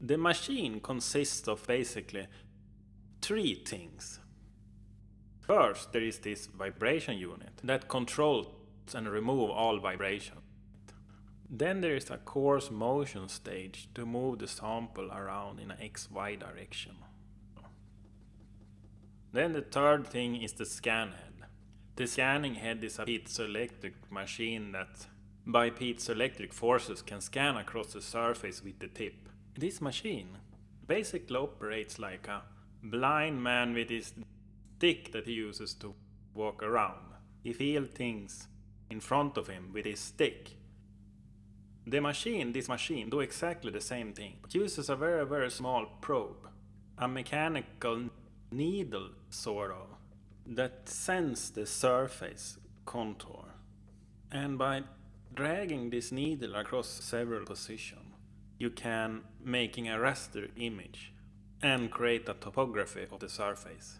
The machine consists of basically three things. First, there is this vibration unit that controls and remove all vibration. Then there is a coarse motion stage to move the sample around in an XY direction. Then the third thing is the scan head. The scanning head is a piezoelectric machine that by piezoelectric forces can scan across the surface with the tip. This machine basically operates like a blind man with his stick that he uses to walk around. He feels things in front of him with his stick the machine, this machine, do exactly the same thing, It uses a very very small probe, a mechanical needle sort of, that sends the surface contour. And by dragging this needle across several positions, you can making a raster image and create a topography of the surface.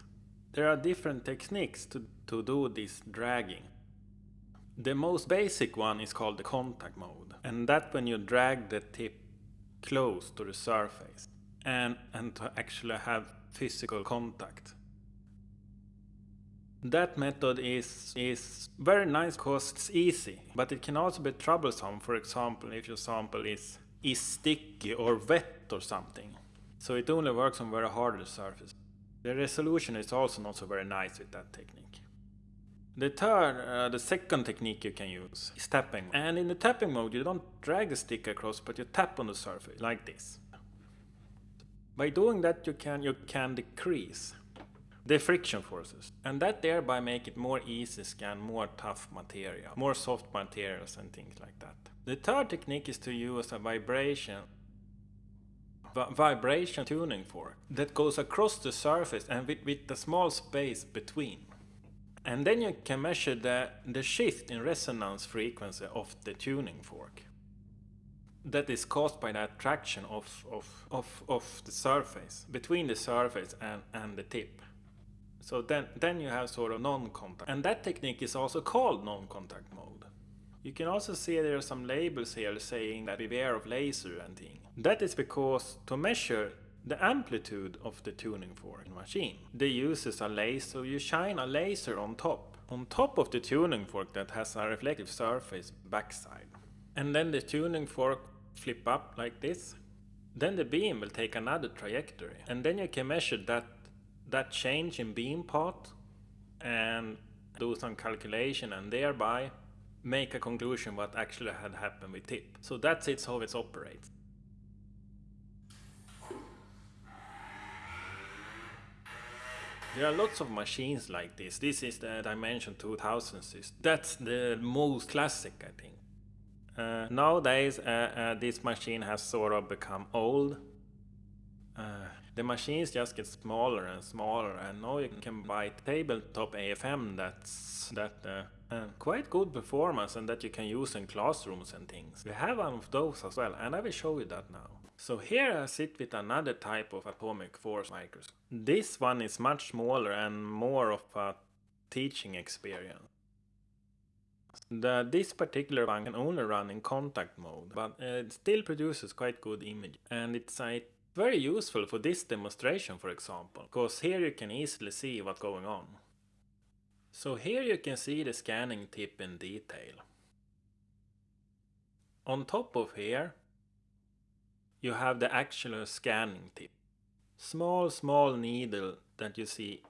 There are different techniques to, to do this dragging. The most basic one is called the contact mode. And that when you drag the tip close to the surface and, and to actually have physical contact. That method is, is very nice because it's easy, but it can also be troublesome, for example, if your sample is, is sticky or wet or something. So it only works on very hard surface. The resolution is also not so very nice with that technique. The third, uh, the second technique you can use is tapping. And in the tapping mode you don't drag the stick across but you tap on the surface like this. By doing that you can, you can decrease the friction forces and that thereby make it more easy scan more tough material, more soft materials and things like that. The third technique is to use a vibration vibration tuning fork that goes across the surface and with, with a small space between. And then you can measure the, the shift in resonance frequency of the tuning fork. That is caused by the attraction of, of, of, of the surface, between the surface and, and the tip. So then, then you have sort of non-contact. And that technique is also called non-contact mode. You can also see there are some labels here saying that beware of laser and thing. That is because to measure the amplitude of the tuning fork machine. They uses a laser, so you shine a laser on top, on top of the tuning fork that has a reflective surface backside. And then the tuning fork flip up like this. Then the beam will take another trajectory and then you can measure that, that change in beam path and do some calculation and thereby make a conclusion what actually had happened with tip. So that's it how it operates. There are lots of machines like this. This is the Dimension 2000 system. That's the most classic, I think. Uh, nowadays, uh, uh, this machine has sort of become old. Uh, the machines just get smaller and smaller, and now you can buy tabletop AFM that's that uh, uh, quite good performance and that you can use in classrooms and things. We have one of those as well, and I will show you that now. So here I sit with another type of atomic force microscope. This one is much smaller and more of a teaching experience. The, this particular one can only run in contact mode, but it still produces quite good image. And it's uh, very useful for this demonstration for example, because here you can easily see what's going on. So here you can see the scanning tip in detail. On top of here you have the actual scanning tip. Small, small needle that you see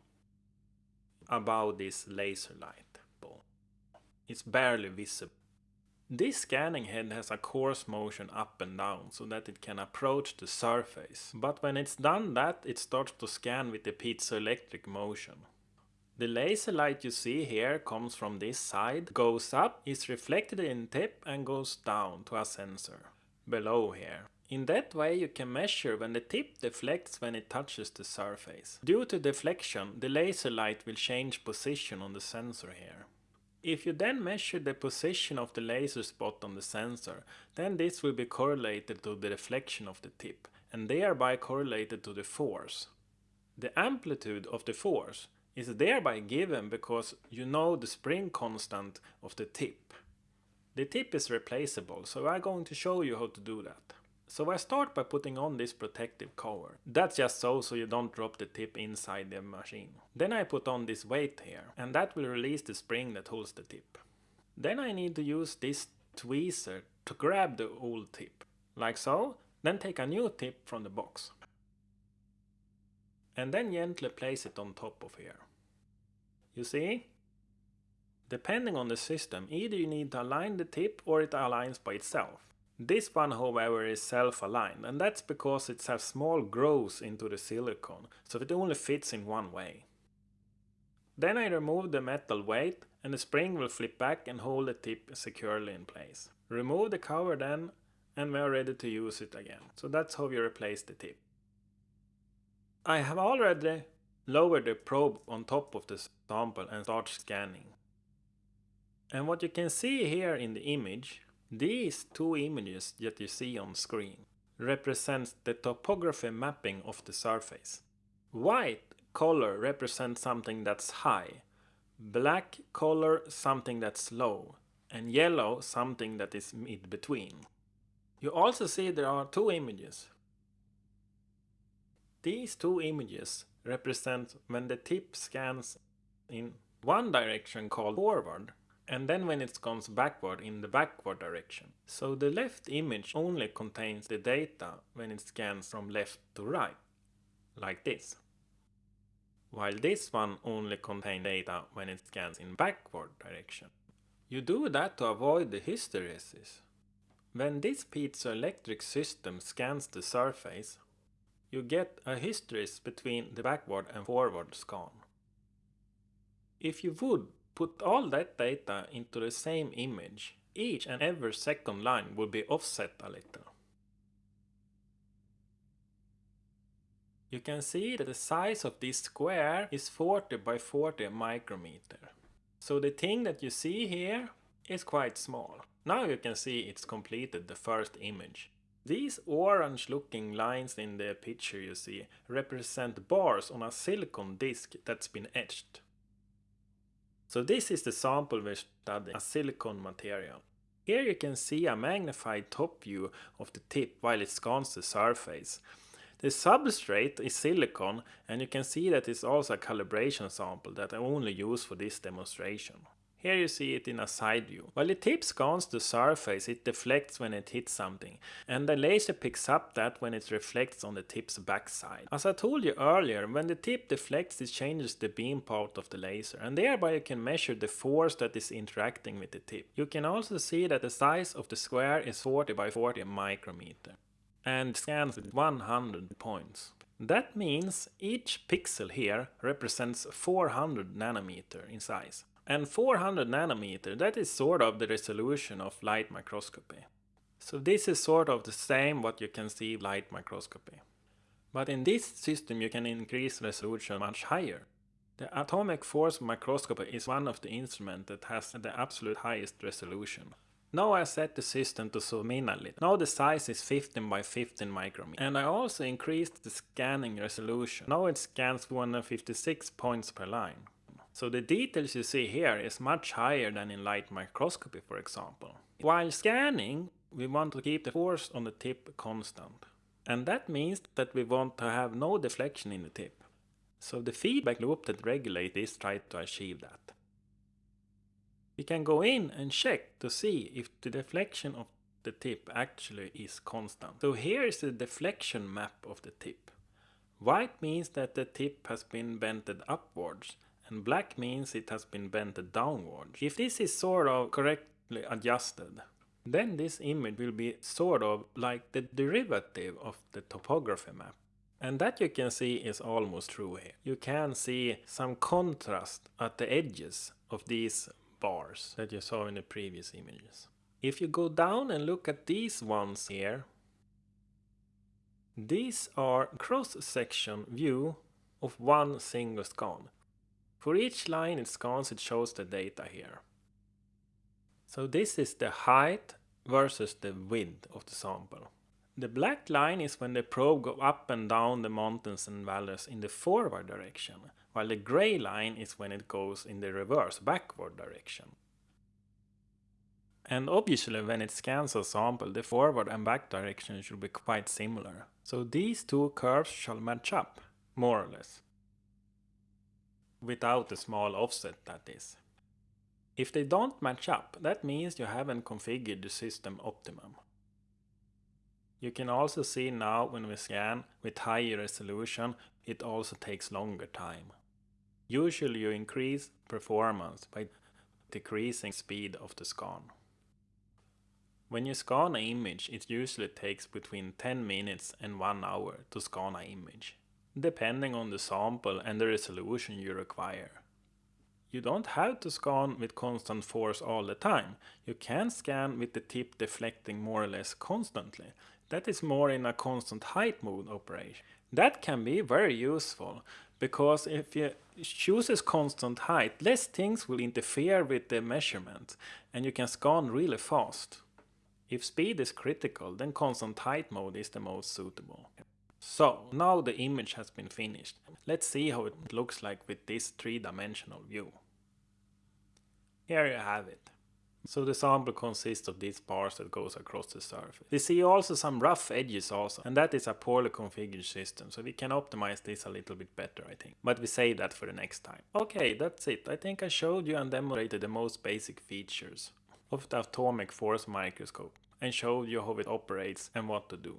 above this laser light. It's barely visible. This scanning head has a coarse motion up and down so that it can approach the surface. But when it's done that, it starts to scan with the piezoelectric motion. The laser light you see here comes from this side, goes up, is reflected in tip and goes down to a sensor below here. In that way you can measure when the tip deflects when it touches the surface. Due to deflection, the laser light will change position on the sensor here. If you then measure the position of the laser spot on the sensor, then this will be correlated to the deflection of the tip, and thereby correlated to the force. The amplitude of the force is thereby given because you know the spring constant of the tip. The tip is replaceable, so I'm going to show you how to do that. So I start by putting on this protective cover. That's just so so you don't drop the tip inside the machine. Then I put on this weight here and that will release the spring that holds the tip. Then I need to use this tweezer to grab the old tip, like so, then take a new tip from the box. And then gently place it on top of here. You see? Depending on the system, either you need to align the tip or it aligns by itself. This one however is self-aligned and that's because it has small grooves into the silicone, so it only fits in one way. Then I remove the metal weight and the spring will flip back and hold the tip securely in place. Remove the cover then and we are ready to use it again. So that's how you replace the tip. I have already lowered the probe on top of the sample and start scanning. And what you can see here in the image, these two images that you see on screen represents the topography mapping of the surface. White color represents something that's high, black color something that's low, and yellow something that is mid between. You also see there are two images. These two images represent when the tip scans in one direction called forward and then when it comes backward in the backward direction. So the left image only contains the data when it scans from left to right, like this while this one only contains data when it scans in backward direction. You do that to avoid the hysteresis. When this piezoelectric system scans the surface, you get a hysteresis between the backward and forward scan. If you would put all that data into the same image, each and every second line will be offset a little. You can see that the size of this square is 40 by 40 micrometer. So the thing that you see here is quite small. Now you can see it's completed the first image. These orange looking lines in the picture you see represent bars on a silicon disc that's been etched. So this is the sample we're studying, a silicon material. Here you can see a magnified top view of the tip while it scans the surface. The substrate is silicon and you can see that it's also a calibration sample that I only use for this demonstration. Here you see it in a side view. While the tip scans the surface, it deflects when it hits something, and the laser picks up that when it reflects on the tip's backside. As I told you earlier, when the tip deflects it changes the beam part of the laser, and thereby you can measure the force that is interacting with the tip. You can also see that the size of the square is 40 by 40 micrometer and scans with 100 points. That means each pixel here represents 400 nanometer in size. And 400 nanometer, that is sort of the resolution of light microscopy. So this is sort of the same what you can see light microscopy. But in this system you can increase resolution much higher. The atomic force microscopy is one of the instruments that has the absolute highest resolution. Now I set the system to zoom in a little. Now the size is 15 by 15 micrometers. And I also increased the scanning resolution. Now it scans 156 points per line. So the details you see here is much higher than in light microscopy for example. While scanning, we want to keep the force on the tip constant. And that means that we want to have no deflection in the tip. So the feedback loop that regulates this tries to achieve that. We can go in and check to see if the deflection of the tip actually is constant. So here is the deflection map of the tip. White means that the tip has been bented upwards and black means it has been bent downwards. If this is sort of correctly adjusted, then this image will be sort of like the derivative of the topography map. And that you can see is almost true here. You can see some contrast at the edges of these bars that you saw in the previous images. If you go down and look at these ones here, these are cross-section view of one single scan. For each line it scans it shows the data here. So this is the height versus the width of the sample. The black line is when the probe go up and down the mountains and valleys in the forward direction, while the gray line is when it goes in the reverse, backward direction. And obviously when it scans a sample, the forward and back direction should be quite similar. So these two curves shall match up, more or less. Without a small offset that is. If they don't match up, that means you haven't configured the system optimum. You can also see now when we scan with higher resolution, it also takes longer time. Usually you increase performance by decreasing speed of the scan. When you scan an image, it usually takes between 10 minutes and 1 hour to scan an image, depending on the sample and the resolution you require. You don't have to scan with constant force all the time. You can scan with the tip deflecting more or less constantly. That is more in a constant height mode operation. That can be very useful because if you chooses constant height, less things will interfere with the measurement and you can scan really fast. If speed is critical, then constant height mode is the most suitable. So, now the image has been finished. Let's see how it looks like with this three-dimensional view. Here you have it. So the sample consists of these bars that goes across the surface. We see also some rough edges also, and that is a poorly configured system, so we can optimize this a little bit better I think. But we save that for the next time. Okay, that's it. I think I showed you and demonstrated the most basic features of the atomic force microscope and showed you how it operates and what to do.